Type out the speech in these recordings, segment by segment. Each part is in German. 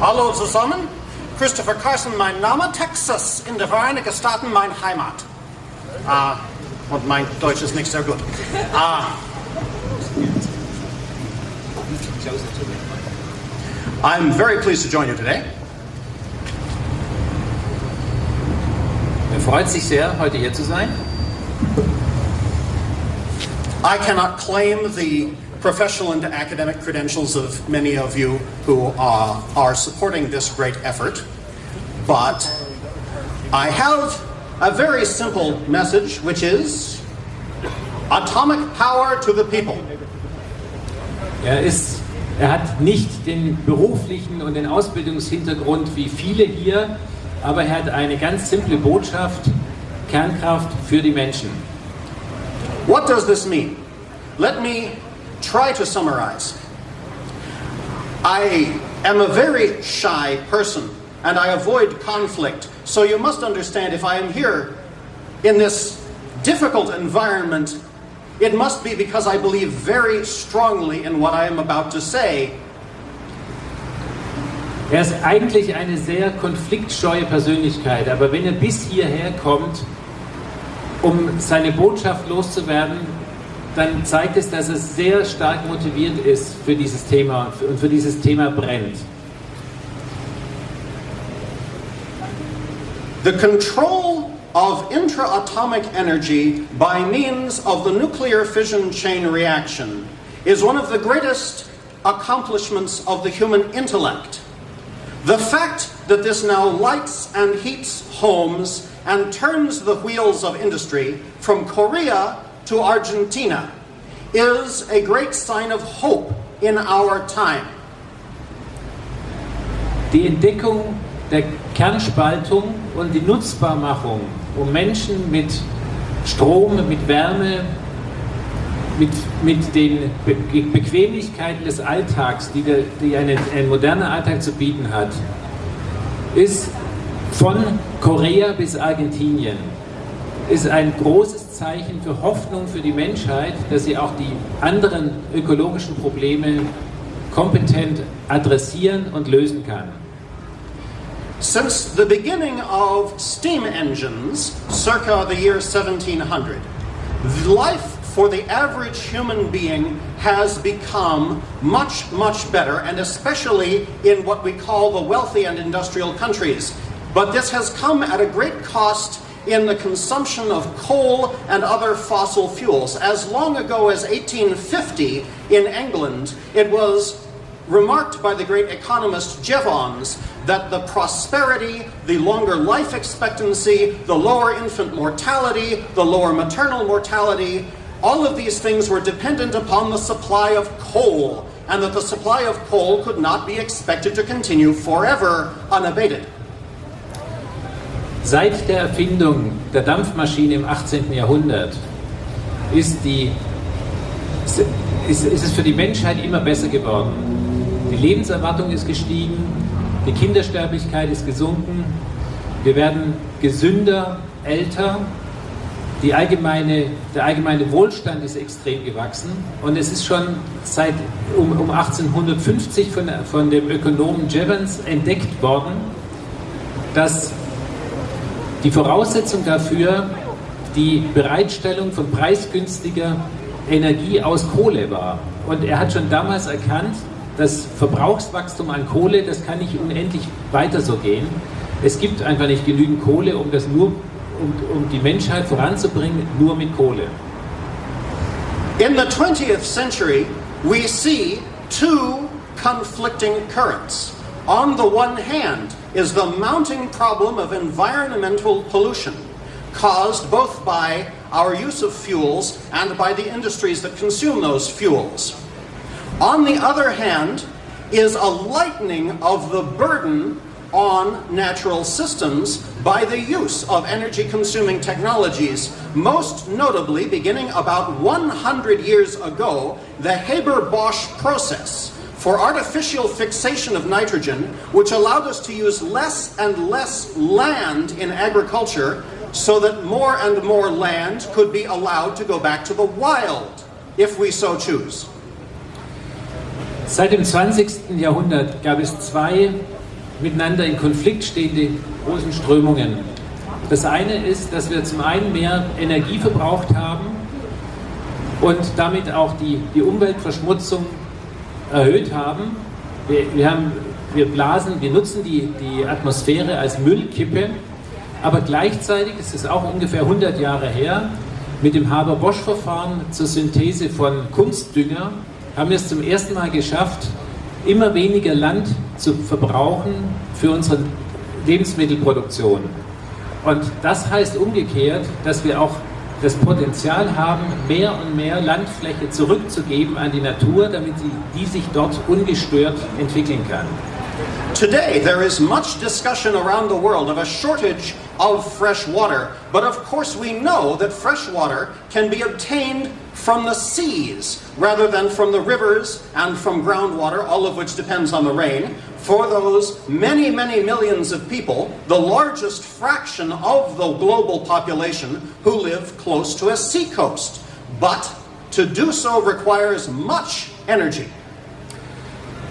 Hallo zusammen, Christopher Carson mein Name, Texas in den Vereinigten Staaten mein Heimat. Ah, und mein Deutsch ist nicht sehr gut. Ah. I'm very pleased to join you today. Er freut sich sehr, heute hier zu sein. I cannot claim the professional and academic credentials of many of you who uh, are supporting this great effort, but I have a very simple message, which is atomic power to the people. Er ist, er hat nicht den beruflichen und den Ausbildungshintergrund wie viele hier, aber er hat eine ganz simple Botschaft, Kernkraft für die Menschen. What does this mean? Let me try to summarize. I am a very shy person and I avoid conflict. So you must understand if I am here in this difficult environment, it must be because I believe very strongly in what I am about to say. Er ist eigentlich eine sehr konfliktscheue Persönlichkeit, aber wenn er bis hierher kommt, um seine Botschaft loszuwerden, dann zeigt es, dass er sehr stark motiviert ist für dieses Thema und für dieses Thema brennt. The control of intraatomic energy by means of the nuclear fission chain reaction is one of the greatest accomplishments of the human intellect. The fact that this now lights and heats homes and turns the wheels of industry from Korea to Argentina is a great sign of hope in our time. Die Entdeckung der Kernspaltung und die Nutzbarmachung, um Menschen mit Strom, mit Wärme, mit, mit den Be Bequemlichkeiten des Alltags, die, der, die eine, ein moderner Alltag zu bieten hat, ist von Korea bis Argentinien ist ein großes Zeichen für Hoffnung für die Menschheit, dass sie auch die anderen ökologischen Probleme kompetent adressieren und lösen kann. Since the beginning of steam engines, circa the year 1700, life for the average human being has become much, much better, and especially in what we call the wealthy and industrial countries. But this has come at a great cost in the consumption of coal and other fossil fuels. As long ago as 1850 in England, it was remarked by the great economist Jevons that the prosperity, the longer life expectancy, the lower infant mortality, the lower maternal mortality, all of these things were dependent upon the supply of coal, and that the supply of coal could not be expected to continue forever unabated. Seit der Erfindung der Dampfmaschine im 18. Jahrhundert ist, die, ist, ist es für die Menschheit immer besser geworden. Die Lebenserwartung ist gestiegen, die Kindersterblichkeit ist gesunken, wir werden gesünder, älter, die allgemeine, der allgemeine Wohlstand ist extrem gewachsen und es ist schon seit um, um 1850 von, von dem Ökonomen Jevons entdeckt worden, dass die Voraussetzung dafür die Bereitstellung von preisgünstiger Energie aus Kohle war. Und er hat schon damals erkannt, das Verbrauchswachstum an Kohle, das kann nicht unendlich weiter so gehen. Es gibt einfach nicht genügend Kohle, um das nur, um, um die Menschheit voranzubringen, nur mit Kohle. In the 20th century, we see two conflicting currents. On the one hand, is the mounting problem of environmental pollution caused both by our use of fuels and by the industries that consume those fuels. On the other hand, is a lightening of the burden on natural systems by the use of energy-consuming technologies, most notably beginning about 100 years ago, the Haber-Bosch process, for artificial fixation of nitrogen, which allowed us to use less and less land in agriculture so that more and more land could be allowed to go back to the wild, if we so choose. Seit dem 20. Jahrhundert gab es zwei miteinander in Konflikt stehende großen Strömungen. Das eine ist, dass wir zum einen mehr Energie verbraucht haben und damit auch die, die Umweltverschmutzung erhöht haben. Wir, wir, haben. wir blasen, wir nutzen die, die Atmosphäre als Müllkippe, aber gleichzeitig ist es auch ungefähr 100 Jahre her, mit dem Haber-Bosch-Verfahren zur Synthese von Kunstdünger haben wir es zum ersten Mal geschafft, immer weniger Land zu verbrauchen für unsere Lebensmittelproduktion. Und das heißt umgekehrt, dass wir auch das Potenzial haben, mehr und mehr Landfläche zurückzugeben an die Natur, damit sie, die sich dort ungestört entwickeln kann. Today, there is much discussion around the world of a shortage of fresh water, but of course we know that fresh water can be obtained from the seas rather than from the rivers and from groundwater, all of which depends on the rain. For those many, many millions of people, the largest fraction of the global population who live close to a seacoast. But to do so requires much energy.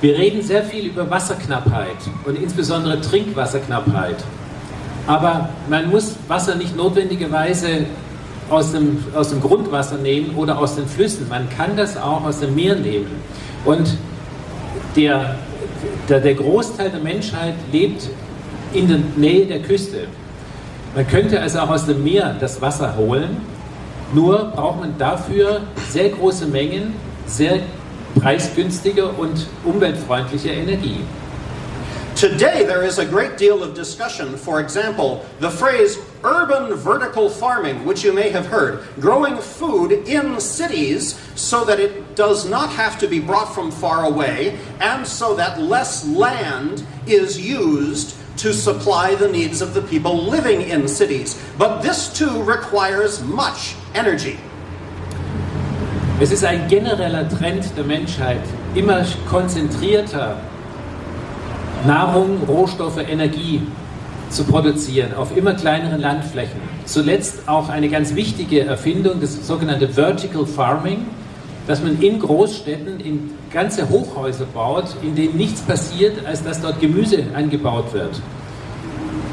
Wir reden sehr viel über Wasserknappheit und insbesondere Trinkwasserknappheit. Aber man muss Wasser nicht notwendigerweise aus dem, aus dem Grundwasser nehmen oder aus den Flüssen. Man kann das auch aus dem Meer nehmen. Und der, der, der Großteil der Menschheit lebt in der Nähe der Küste. Man könnte also auch aus dem Meer das Wasser holen, nur braucht man dafür sehr große Mengen, sehr preisgünstige und umweltfreundliche Energie. Today, there is a great deal of discussion. For example, the phrase urban vertical farming, which you may have heard, growing food in cities so that it does not have to be brought from far away, and so that less land is used to supply the needs of the people living in cities. But this too requires much energy. Es ist ein genereller Trend der Menschheit, immer konzentrierter Nahrung, Rohstoffe, Energie zu produzieren auf immer kleineren Landflächen. Zuletzt auch eine ganz wichtige Erfindung, das sogenannte Vertical Farming, dass man in Großstädten in ganze Hochhäuser baut, in denen nichts passiert, als dass dort Gemüse angebaut wird.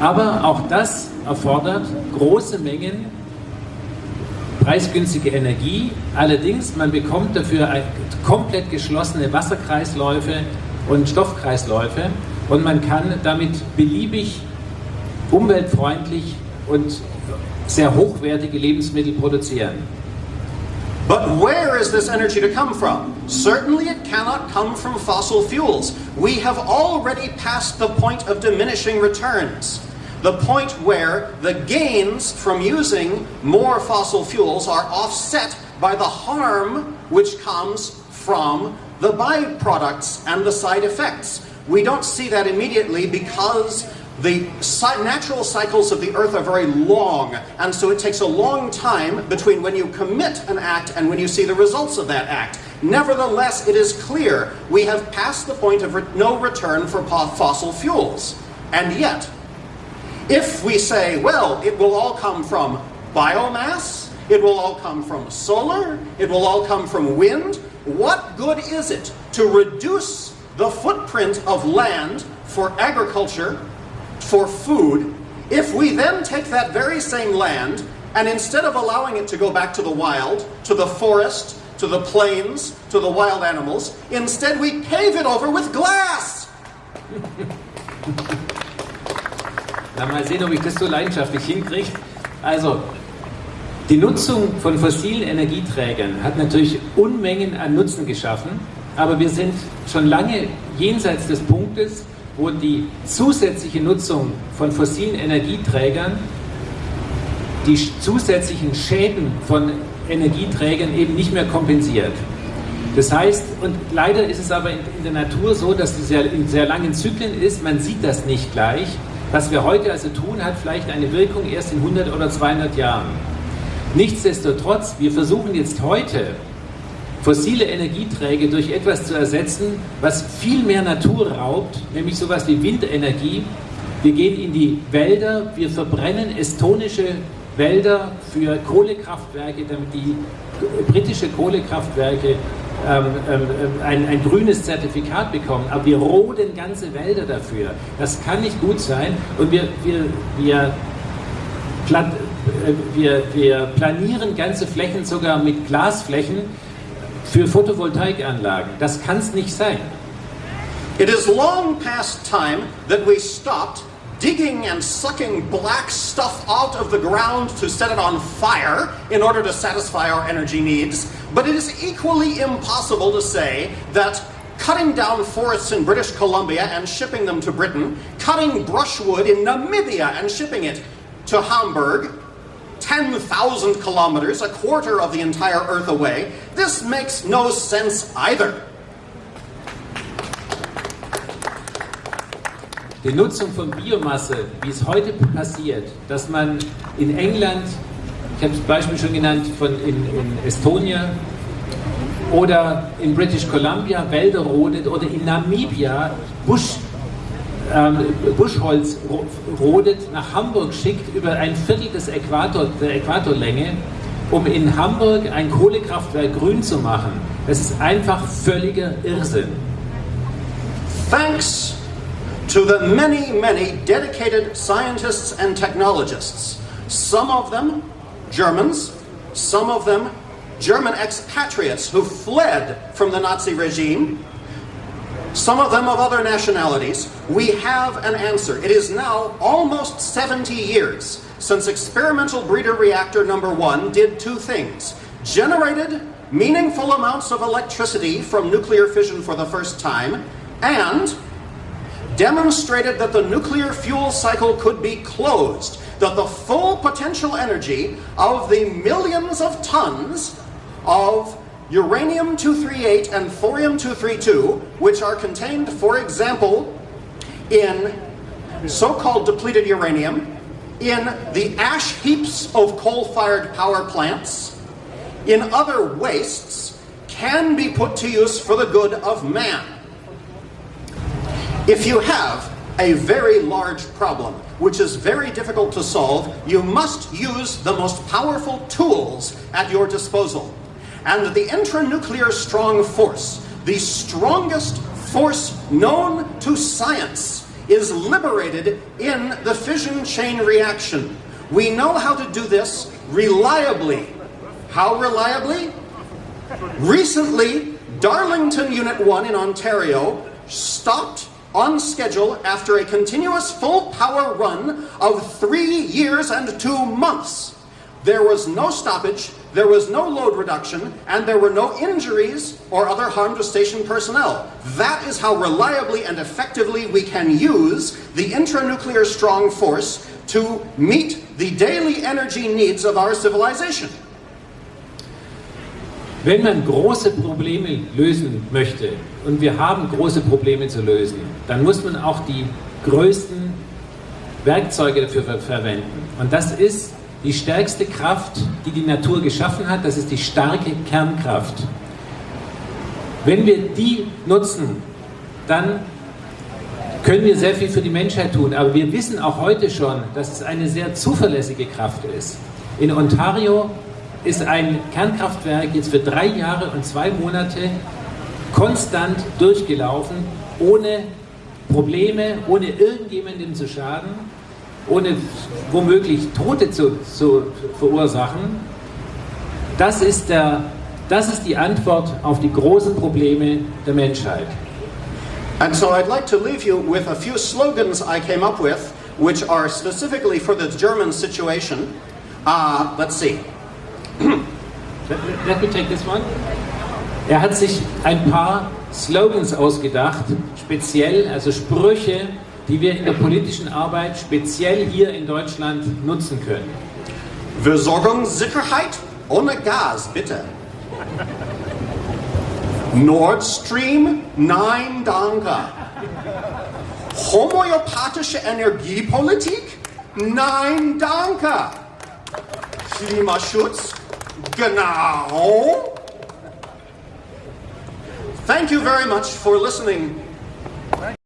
Aber auch das erfordert große Mengen preisgünstige Energie. Allerdings, man bekommt dafür komplett geschlossene Wasserkreisläufe und Stoffkreisläufe und man kann damit beliebig umweltfreundlich und sehr hochwertige Lebensmittel produzieren. But where is this energy to come from? Certainly it cannot come from fossil fuels. We have already passed the point of diminishing returns. The point where the gains from using more fossil fuels are offset by the harm which comes from the byproducts and the side effects. We don't see that immediately because the natural cycles of the earth are very long, and so it takes a long time between when you commit an act and when you see the results of that act. Nevertheless, it is clear we have passed the point of re no return for fossil fuels. And yet, if we say, well, it will all come from biomass, it will all come from solar, it will all come from wind, what good is it to reduce the footprint of land for agriculture, for food, if we then take that very same land and instead of allowing it to go back to the wild, to the forest, to the plains, to the wild animals, instead we pave it over with glass. Na, mal sehen, ob ich das so leidenschaftlich hinkriege. Also, die Nutzung von fossilen Energieträgern hat natürlich Unmengen an Nutzen geschaffen, aber wir sind schon lange jenseits des Punktes, wo die zusätzliche Nutzung von fossilen Energieträgern die zusätzlichen Schäden von Energieträgern eben nicht mehr kompensiert. Das heißt, und leider ist es aber in, der Natur so, dass es in sehr langen Zyklen ist, man sieht das nicht gleich. Was wir heute also tun, hat vielleicht eine Wirkung erst in 100 oder 200 Jahren. Nichtsdestotrotz, wir versuchen jetzt heute, fossile Energieträger durch etwas zu ersetzen, was viel mehr Natur raubt, nämlich sowas wie Windenergie. Wir gehen in die Wälder, wir verbrennen estonische Wälder für Kohlekraftwerke, damit die britische Kohlekraftwerke ähm, ähm, ein, ein, grünes Zertifikat bekommen, aber wir roden ganze Wälder dafür. Das kann nicht gut sein und wir, wir, wir, plan, äh, wir, wir planieren ganze Flächen sogar mit Glasflächen für Photovoltaikanlagen. Das kann es nicht sein. It is long past time that we stopped digging and sucking black stuff out of the ground to set it on fire in order to satisfy our energy needs. But it is equally impossible to say that cutting down forests in British Columbia and shipping them to Britain, cutting brushwood in Namibia and shipping it to Hamburg, 10,000 kilometers, a quarter of the entire Earth away, this makes no sense either. Die Nutzung von Biomasse, wie es heute passiert, dass man in England, ich habe das Beispiel schon genannt, von in, in Estonia oder in British Columbia Wälder rodet oder in Namibia Busch, Buschholz rodet, nach Hamburg schickt über ein Viertel des Äquator, der Äquatorlänge, um in Hamburg ein Kohlekraftwerk grün zu machen. Das ist einfach völliger Irrsinn. Thanks to the many, many dedicated scientists and technologists. Some of them Germans, some of them German expatriates who fled from the Nazi regime, some of them of other nationalities, we have an answer. It is now almost 70 years since experimental breeder reactor number one did two things. Generated meaningful amounts of electricity from nuclear fission for the first time, and demonstrated that the nuclear fuel cycle could be closed, that the full potential energy of the millions of tons of uranium-238 and thorium-232, which are contained, for example, in so-called depleted uranium, in the ash heaps of coal-fired power plants, in other wastes, can be put to use for the good of man. If you have a very large problem, which is very difficult to solve, you must use the most powerful tools at your disposal. And the intranuclear strong force, the strongest force known to science, is liberated in the fission chain reaction. We know how to do this reliably. How reliably? Recently, Darlington Unit 1 in Ontario stopped on schedule after a continuous full power run of three years and two months. There was no stoppage, there was no load reduction, and there were no injuries or other harm to station personnel. That is how reliably and effectively we can use the intranuclear strong force to meet the daily energy needs of our civilization. Wenn man große Probleme lösen möchte, und wir haben große Probleme zu lösen, dann muss man auch die größten Werkzeuge dafür ver verwenden. Und das ist die stärkste Kraft, die die Natur geschaffen hat, das ist die starke Kernkraft. Wenn wir die nutzen, dann können wir sehr viel für die Menschheit tun. Aber wir wissen auch heute schon, dass es eine sehr zuverlässige Kraft ist. In Ontario ist ein Kernkraftwerk jetzt für drei Jahre und zwei Monate konstant durchgelaufen, ohne Probleme, ohne irgendjemandem zu schaden, ohne womöglich Tote zu, zu verursachen. Das ist, der, das ist die Antwort auf die großen Probleme der Menschheit. And so I'd like to leave you with a few slogans I came up with, which are specifically for the German situation. Uh, let's see. Let me take this one. Er hat sich ein paar Slogans ausgedacht, speziell, also Sprüche, die wir in der politischen Arbeit speziell hier in Deutschland nutzen können. Versorgungssicherheit ohne Gas, bitte. Nord Stream, nein, danke. Homöopathische Energiepolitik? Nein, danke. Klimaschutz? Genau. Thank you very much for listening